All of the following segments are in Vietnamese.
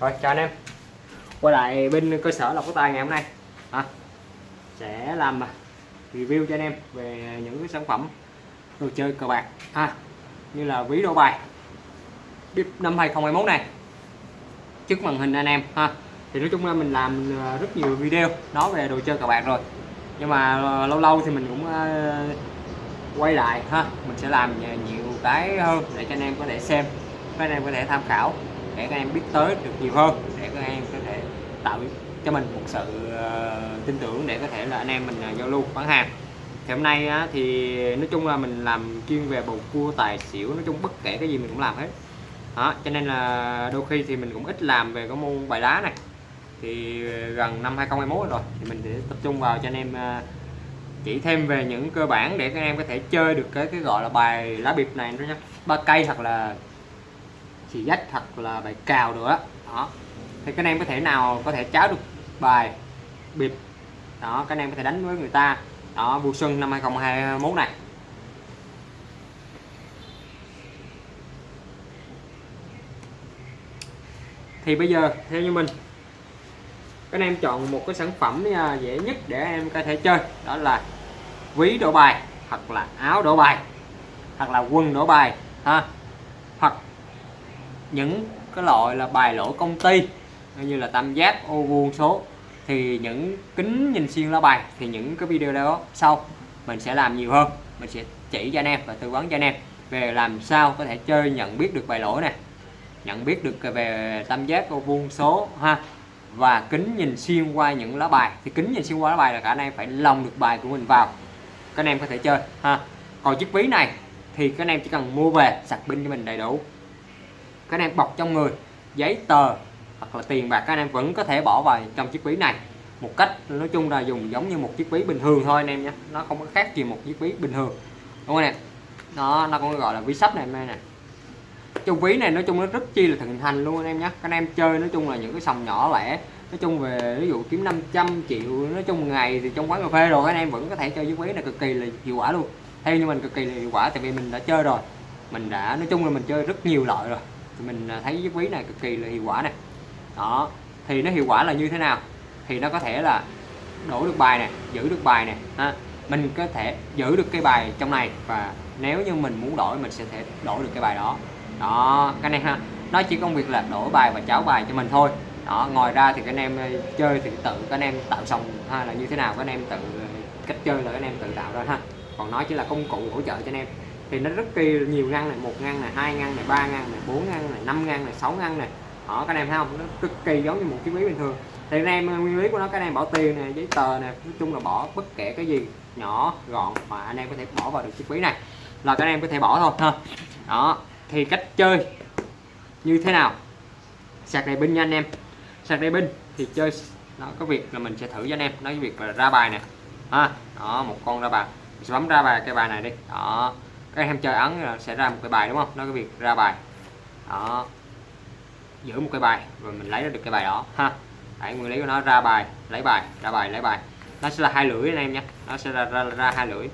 rồi chào anh em. Quay lại bên cơ sở lọc có tài ngày hôm nay. À, sẽ làm à, review cho anh em về những cái sản phẩm đồ chơi cờ bạc ha như là ví đô bài bip năm 2021 này trước màn hình anh em ha. Thì nói chung là mình làm à, rất nhiều video nói về đồ chơi cờ bạc rồi. Nhưng mà lâu lâu thì mình cũng quay lại ha. Mình sẽ làm nhiều cái hơn để cho anh em có thể xem các anh em có thể tham khảo để các em biết tới được nhiều hơn để các em có thể tạo cho mình một sự uh, tin tưởng để có thể là anh em mình uh, giao lưu bán hàng thì hôm nay á, thì nói chung là mình làm chuyên về bầu cua tài xỉu nói chung bất kể cái gì mình cũng làm hết. Đó cho nên là đôi khi thì mình cũng ít làm về cái môn bài đá này. Thì gần năm 2021 rồi thì mình sẽ tập trung vào cho anh em uh, chỉ thêm về những cơ bản để các em có thể chơi được cái cái gọi là bài lá biệp này nữa nhé ba cây hoặc là xì dách hoặc là bài cào nữa đó. Thì các anh em có thể nào có thể cháo được bài bịp. Đó, các anh em có thể đánh với người ta. Đó vui xuân năm 2021 này. Thì bây giờ, theo như mình, các anh em chọn một cái sản phẩm à, dễ nhất để em có thể chơi. Đó là ví đổ bài, hoặc là áo đổ bài, hoặc là quần đổ bài, ha những cái loại là bài lỗ công ty như là tam giác, ô vuông số, thì những kính nhìn xuyên lá bài thì những cái video đó sau mình sẽ làm nhiều hơn. Mình sẽ chỉ cho anh em và tư vấn cho anh em về làm sao có thể chơi nhận biết được bài lỗi này nhận biết được về tam giác, ô vuông số ha, và kính nhìn xuyên qua những lá bài. Thì kính nhìn xuyên qua lá bài là cả anh em phải lồng được bài của mình vào, các anh em có thể chơi ha. Còn chiếc ví này thì các anh em chỉ cần mua về, sạc pin cho mình đầy đủ các anh em bọc trong người, giấy tờ hoặc là tiền bạc các anh em vẫn có thể bỏ vào trong chiếc ví này. Một cách nói chung là dùng giống như một chiếc ví bình thường thôi anh em nhé. Nó không có khác gì một chiếc ví bình thường. Đúng không nè? Nó nó cũng gọi là ví sắp này, em nè. Trong ví này nói chung nó rất chi là thịnh hành luôn anh em nhé. Các anh em chơi nói chung là những cái sòng nhỏ lẻ. Nói chung về ví dụ kiếm 500 triệu, nói chung ngày thì trong quán cà phê rồi anh em vẫn có thể chơi chiếc ví này cực kỳ là hiệu quả luôn. Theo như mình cực kỳ là hiệu quả, tại vì mình đã chơi rồi. Mình đã, nói chung là mình chơi rất nhiều loại rồi mình à, thấy chiếc ví này cực kỳ là hiệu quả này. Đó, thì nó hiệu quả là như thế nào? Thì nó có thể là đổi được bài này giữ được bài này ha. Mình có thể giữ được cái bài trong này và nếu như mình muốn đổi, mình sẽ thể đổi được cái bài đó. Đó, cái này ha, nó chỉ công việc là đổi bài và cháo bài cho mình thôi. Đó ngoài ra thì các anh em chơi thì tự các anh em tạo xong hay là như thế nào, các anh em tự ờ, cách chơi là các anh em tự tạo ra, ha. Còn nó chỉ là công cụ hỗ trợ cho anh em thì nó rất kỳ nhiều ngăn này, một ngăn này, hai ngăn này, ba ngăn này, bốn ngăn này, năm ngăn này, sáu ngăn này. Đó các em thấy không? Nó cực kỳ giống như một chiếc ví bình thường. Thì anh em, nguyên lý của nó, các em bỏ tiền này giấy tờ này nói chung là bỏ bất kể cái gì, nhỏ, gọn, mà anh em có thể bỏ vào được chiếc ví này. Là các em có thể bỏ thôi, ha. Đó, thì cách chơi như thế nào? Sạc đầy pin nha anh em. Sạc đầy pin thì chơi nó có việc là mình sẽ thử cho anh em. Nói việc là ra bài nè. Ha, đó, một con ra bài. Mình sẽ bấm ra bài, cái bài này đi. Đó các em chơi ấn là sẽ ra một cái bài đúng không? Nó cái việc ra bài. Đó. Giữ một cái bài rồi mình lấy được cái bài đó. Ha. Đấy, nguyên lý của nó ra bài lấy bài ra bài lấy bài. Nó sẽ là hai lưỡi anh em nhé nó sẽ ra, ra, ra hai lưỡi.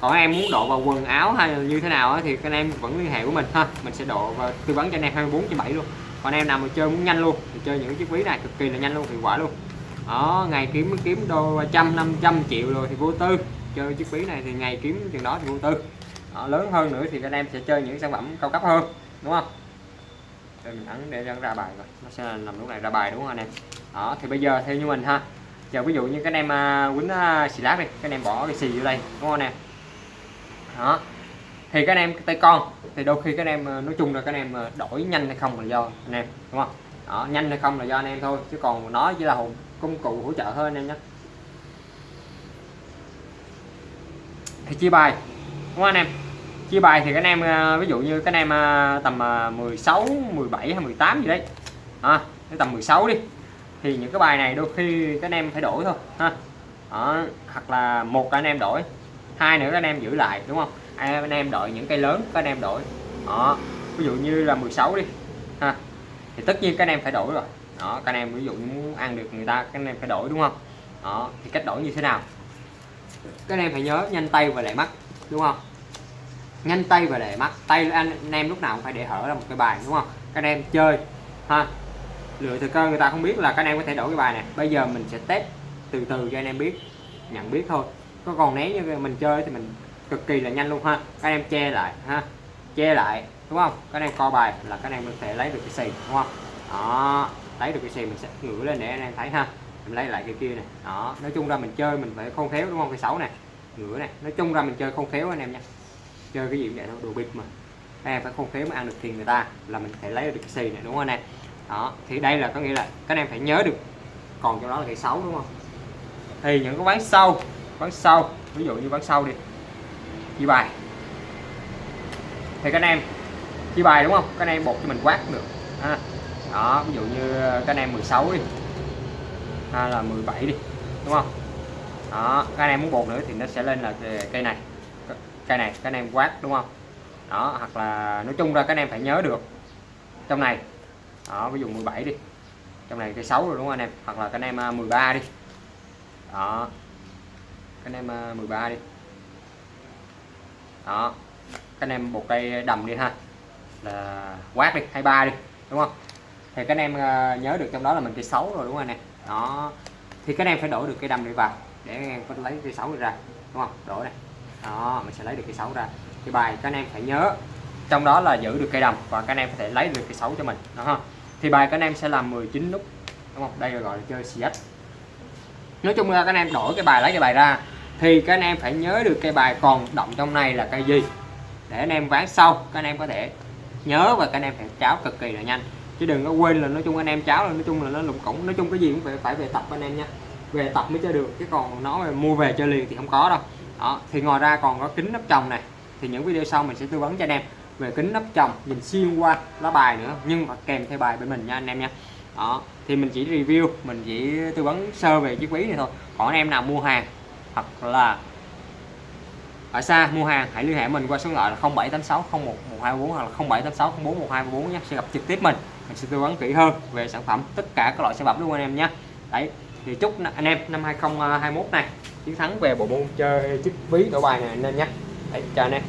Còn em muốn độ vào quần áo hay là như thế nào thì các anh em vẫn liên hệ của mình. Ha mình sẽ độ và tư vấn cho anh em 24 trên 7 luôn. Còn em nào mà chơi muốn nhanh luôn thì chơi những chiếc ví này cực kỳ là nhanh luôn hiệu quả luôn. Đó ngày kiếm kiếm đô trăm năm trăm triệu rồi thì vô tư. Chơi chiếc ví này thì ngày kiếm chừng đó thì vô tư đó, lớn hơn nữa thì các anh em sẽ chơi những sản phẩm cao cấp hơn đúng không? Đây mình ấn để ra bài rồi nó sẽ nằm lúc này ra bài đúng không anh em? Đó thì bây giờ theo như mình ha. Giờ ví dụ như các anh em à, quýnh à, xì lát đi các anh em bỏ cái xì vô đây đúng không anh em? Đó. Thì các anh em tay con thì đôi khi các anh em à, nói chung là các anh em đổi nhanh hay không là do anh em đúng không? Đó, nhanh hay không là do anh em thôi chứ còn nó chỉ là công cụ hỗ trợ thôi anh em nhé. Thì chia bài đúng không anh em? Chia bài thì các anh em ờ, ví dụ như các anh em ờ, tầm ờ, 16 17 hay 18 gì đấy. À, tầm 16 đi. Thì những cái bài này đôi khi các anh em phải đổi thôi ha. Đó, hoặc là một anh em đổi hai nữa các anh em giữ lại đúng không? Anh em đổi những cây lớn các anh em đổi. Đó ví dụ như là 16 đi ha. Thì tất nhiên các anh em phải đổi rồi. Đó các anh em ví dụ như muốn ăn được người ta các anh em phải đổi đúng không? Đó thì cách đổi như thế nào? Các anh em phải nhớ nhanh tay và lại mắt đúng không? Nhanh tay và để mắt. Tay anh, anh em lúc nào cũng phải để hở ra một cái bài đúng không? Các anh em chơi ha. Lựa thời cơ người ta không biết là các anh em có thể đổi cái bài này bây giờ mình sẽ test từ từ cho anh em biết nhận biết thôi. Có còn né như mình chơi thì mình cực kỳ là nhanh luôn ha. Các em che lại ha. Che lại đúng không? Các em co bài là các em có thể lấy được cái xì đúng không? Đó lấy được cái xì mình sẽ ngửa lên để anh em thấy ha. Mình lấy lại cái kia này đó nói chung ra mình chơi mình phải khôn khéo đúng không? Cái xấu này ngửa này. Nói chung ra mình chơi không khéo anh em nha. Chơi cái gì cũng vậy thôi đồ bịp mà. Anh em phải không khéo mà ăn được tiền người ta là mình phải lấy được cái xì này đúng không anh em? Đó thì đây là có nghĩa là các em phải nhớ được. Còn trong đó là cái xấu đúng không? Thì những cái ván sau ván sau ví dụ như ván sau đi. Chia bài. Thì các anh em chia bài đúng không? Các anh em bột cho mình quát được. À, đó ví dụ như các anh em 16 đi. Hay là 17 đi đúng không? Đó các anh em muốn bột nữa thì nó sẽ lên là cây này. Cây này các anh em quát, đúng không? Đó, hoặc là nói chung ra các anh em phải nhớ được. Trong này, đó, ví dụ 17 đi. Trong này cây 6 rồi, đúng không anh em? Hoặc là các anh em à, 13 đi. Đó. Các anh em à, 13 đi. Đó. Các anh em một cây đầm đi ha. Là quát đi 23 đi, đúng không? Thì các anh em à, nhớ được trong đó là mình cây 6 rồi, đúng không anh em? Đó. Thì các anh em phải đổi được cây đầm đi vào để anh em có lấy cây 6 ra đúng không đổi này đó mình sẽ lấy được cây 6 ra cái bài các anh em phải nhớ trong đó là giữ được cây đồng và các anh em có thể lấy được cây 6 cho mình đó ha thì bài các anh em sẽ làm 19 nút đúng không đây là gọi là chơi CS nói chung là các anh em đổi cái bài lấy cái bài ra thì các anh em phải nhớ được cây bài còn động trong này là cây gì để anh em ván sau các anh em có thể nhớ và các anh em phải cháo cực kỳ là nhanh chứ đừng có quên là nói chung anh em cháo là nói chung là nó lụng củng nói chung cái gì cũng phải phải về tập anh em nha về tập mới chơi được, chứ còn nó mua về chơi liền thì không có đâu. Đó, thì ngoài ra còn có kính nắp chồng này. Thì những video sau mình sẽ tư vấn cho anh em về kính nắp chồng, nhìn xuyên qua lá bài nữa, nhưng mà kèm theo bài bên mình nha anh em nha. Đó, thì mình chỉ review, mình chỉ tư vấn sơ về chiếc ví này thôi. Còn anh em nào mua hàng, hoặc là ở xa mua hàng, hãy liên hệ mình qua số điện thoại là 0786 011244 hoặc là 0786 041244 nhé, sẽ gặp trực tiếp mình. Mình sẽ tư vấn kỹ hơn về sản phẩm, tất cả các loại sản phẩm luôn anh em nhé. Đấy thì chúc anh em, năm 2021 này, chiến thắng về bộ môn chơi chiếc ví đổi bài này, anh em nhé. Đấy, chào anh em.